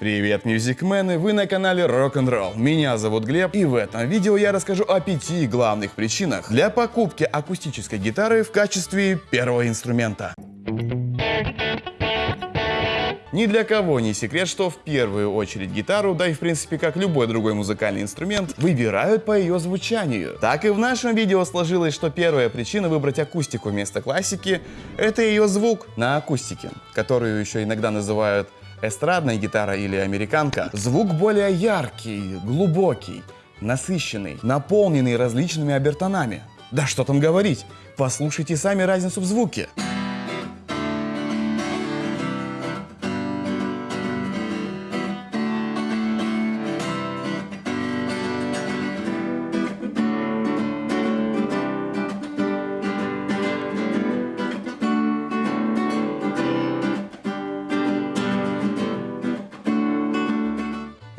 Привет, мюзикмены! Вы на канале Rock'n'Roll. Меня зовут Глеб, и в этом видео я расскажу о пяти главных причинах для покупки акустической гитары в качестве первого инструмента. Ни для кого не секрет, что в первую очередь гитару, да и в принципе как любой другой музыкальный инструмент, выбирают по ее звучанию. Так и в нашем видео сложилось, что первая причина выбрать акустику вместо классики — это ее звук на акустике, которую еще иногда называют эстрадная гитара или американка, звук более яркий, глубокий, насыщенный, наполненный различными обертонами. Да что там говорить, послушайте сами разницу в звуке.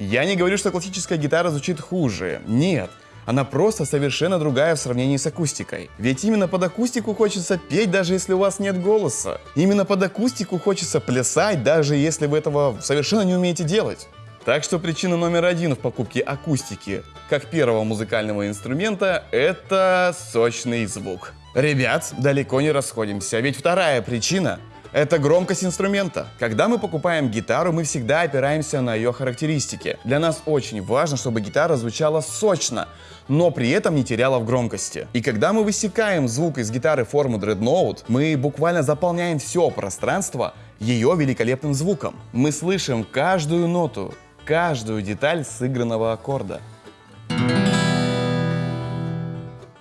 Я не говорю, что классическая гитара звучит хуже. Нет. Она просто совершенно другая в сравнении с акустикой. Ведь именно под акустику хочется петь, даже если у вас нет голоса. Именно под акустику хочется плясать, даже если вы этого совершенно не умеете делать. Так что причина номер один в покупке акустики, как первого музыкального инструмента, это сочный звук. Ребят, далеко не расходимся, ведь вторая причина это громкость инструмента. Когда мы покупаем гитару, мы всегда опираемся на ее характеристики. Для нас очень важно, чтобы гитара звучала сочно, но при этом не теряла в громкости. И когда мы высекаем звук из гитары формы Dreadnought, мы буквально заполняем все пространство ее великолепным звуком. Мы слышим каждую ноту, каждую деталь сыгранного аккорда.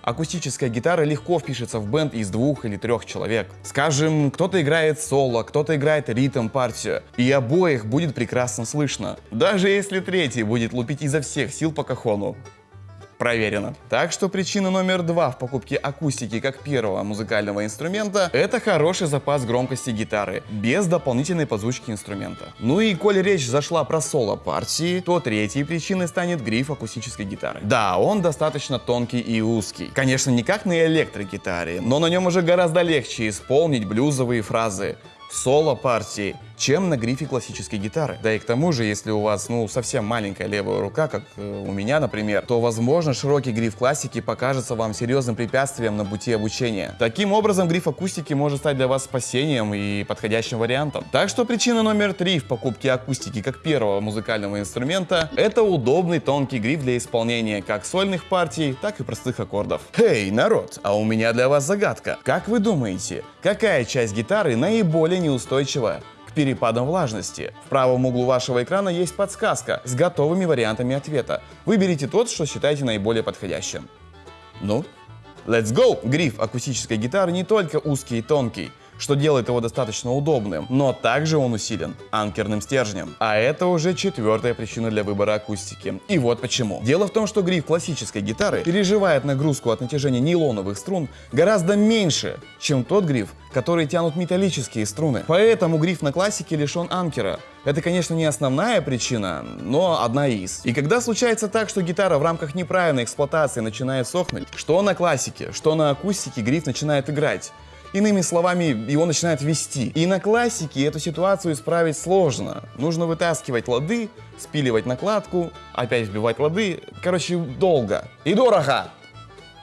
Акустическая гитара легко впишется в бенд из двух или трех человек. Скажем, кто-то играет соло, кто-то играет ритм-партию, и обоих будет прекрасно слышно. Даже если третий будет лупить изо всех сил по кахону. Проверено. Так что причина номер два в покупке акустики как первого музыкального инструмента – это хороший запас громкости гитары, без дополнительной подзвучки инструмента. Ну и коль речь зашла про соло-партии, то третьей причиной станет гриф акустической гитары. Да, он достаточно тонкий и узкий. Конечно, не как на электрогитаре, но на нем уже гораздо легче исполнить блюзовые фразы соло-партии, чем на грифе классической гитары. Да и к тому же, если у вас, ну, совсем маленькая левая рука, как э, у меня, например, то, возможно, широкий гриф классики покажется вам серьезным препятствием на пути обучения. Таким образом, гриф акустики может стать для вас спасением и подходящим вариантом. Так что причина номер три в покупке акустики как первого музыкального инструмента – это удобный тонкий гриф для исполнения как сольных партий, так и простых аккордов. Эй, народ, а у меня для вас загадка. Как вы думаете, какая часть гитары наиболее неустойчивая? К перепадам влажности. В правом углу вашего экрана есть подсказка с готовыми вариантами ответа. Выберите тот, что считаете наиболее подходящим. Ну, let's go! Гриф акустической гитары не только узкий и тонкий, что делает его достаточно удобным, но также он усилен анкерным стержнем. А это уже четвертая причина для выбора акустики. И вот почему. Дело в том, что гриф классической гитары переживает нагрузку от натяжения нейлоновых струн гораздо меньше, чем тот гриф, который тянут металлические струны. Поэтому гриф на классике лишен анкера. Это, конечно, не основная причина, но одна из. И когда случается так, что гитара в рамках неправильной эксплуатации начинает сохнуть, что на классике, что на акустике гриф начинает играть, Иными словами, его начинает вести. И на классике эту ситуацию исправить сложно. Нужно вытаскивать лады, спиливать накладку, опять вбивать лады. Короче, долго. И дорого.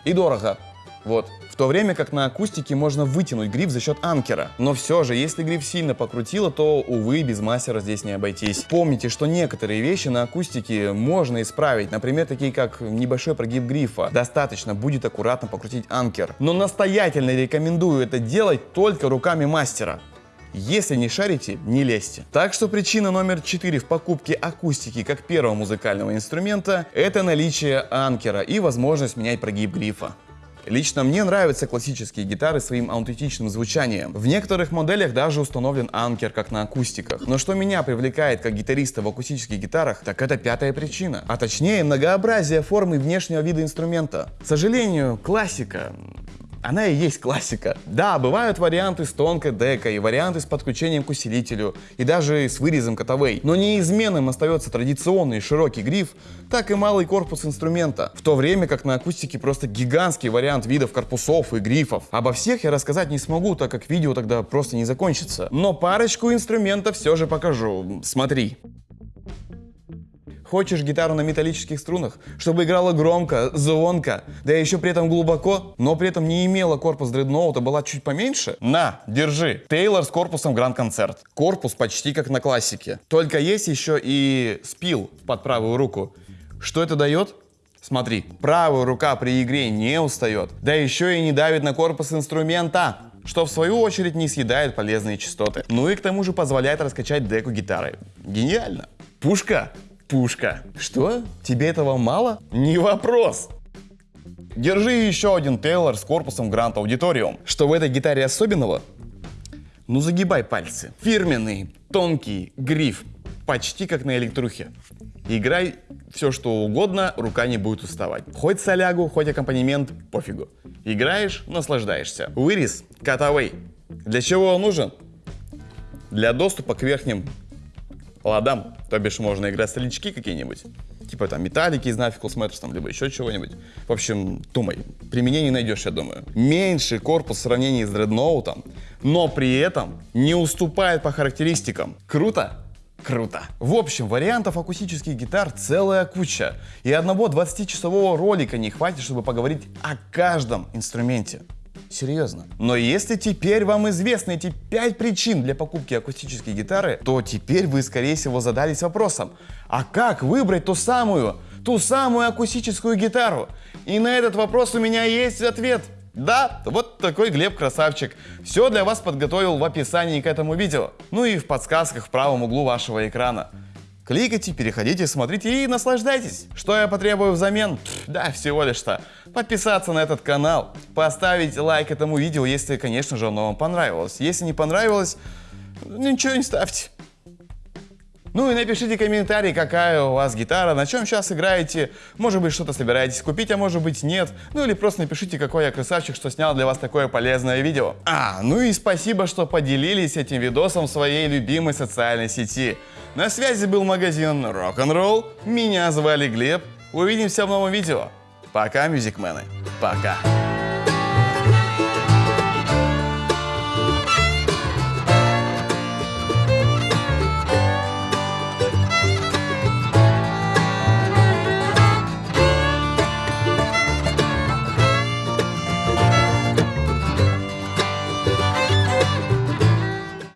И дорого. Вот. В то время как на акустике можно вытянуть гриф за счет анкера. Но все же, если гриф сильно покрутило, то, увы, без мастера здесь не обойтись. Помните, что некоторые вещи на акустике можно исправить. Например, такие как небольшой прогиб грифа. Достаточно будет аккуратно покрутить анкер. Но настоятельно рекомендую это делать только руками мастера. Если не шарите, не лезьте. Так что причина номер 4 в покупке акустики как первого музыкального инструмента – это наличие анкера и возможность менять прогиб грифа. Лично мне нравятся классические гитары своим аутентичным звучанием. В некоторых моделях даже установлен анкер, как на акустиках. Но что меня привлекает как гитариста в акустических гитарах, так это пятая причина. А точнее, многообразие формы внешнего вида инструмента. К сожалению, классика она и есть классика. Да, бывают варианты с тонкой декой, варианты с подключением к усилителю и даже с вырезом котовей. Но неизменным остается традиционный широкий гриф, так и малый корпус инструмента, в то время как на акустике просто гигантский вариант видов корпусов и грифов. Обо всех я рассказать не смогу, так как видео тогда просто не закончится. Но парочку инструментов все же покажу. Смотри. Хочешь гитару на металлических струнах, чтобы играла громко, звонко, да еще при этом глубоко, но при этом не имела корпус дредноута, была чуть поменьше? На, держи. Тейлор с корпусом Гранд Концерт. Корпус почти как на классике. Только есть еще и спил под правую руку. Что это дает? Смотри, правая рука при игре не устает, да еще и не давит на корпус инструмента что в свою очередь не съедает полезные частоты. Ну и к тому же позволяет раскачать деку гитары. Гениально. Пушка Пушка. Что? Тебе этого мало? Не вопрос. Держи еще один Тейлор с корпусом Grand Auditorium. Что в этой гитаре особенного? Ну загибай пальцы. Фирменный, тонкий гриф. Почти как на электрухе. Играй все что угодно, рука не будет уставать. Хоть солягу, хоть аккомпанемент, пофигу. Играешь, наслаждаешься. Вырез, катавей. Для чего он нужен? Для доступа к верхним ладам, то бишь можно играть старички какие-нибудь, типа там металлики из Naficals Matters, там, либо еще чего-нибудь. В общем, думай, применение найдешь, я думаю. Меньший корпус в сравнении с дредноутом, но при этом не уступает по характеристикам. Круто? Круто. В общем, вариантов акустических гитар целая куча. И одного 20-часового ролика не хватит, чтобы поговорить о каждом инструменте. Серьезно. Но если теперь вам известны эти 5 причин для покупки акустической гитары, то теперь вы, скорее всего, задались вопросом, а как выбрать ту самую, ту самую акустическую гитару? И на этот вопрос у меня есть ответ. Да, вот такой Глеб красавчик. Все для вас подготовил в описании к этому видео. Ну и в подсказках в правом углу вашего экрана. Кликайте, переходите, смотрите и наслаждайтесь. Что я потребую взамен? Да, всего лишь что. Подписаться на этот канал, поставить лайк этому видео, если, конечно же, оно вам понравилось. Если не понравилось, ничего не ставьте. Ну и напишите комментарий, какая у вас гитара, на чем сейчас играете, может быть что-то собираетесь купить, а может быть нет. Ну или просто напишите, какой я красавчик, что снял для вас такое полезное видео. А, ну и спасибо, что поделились этим видосом в своей любимой социальной сети. На связи был магазин Rock'n'Roll, меня звали Глеб, увидимся в новом видео. Пока, мюзикмены, пока.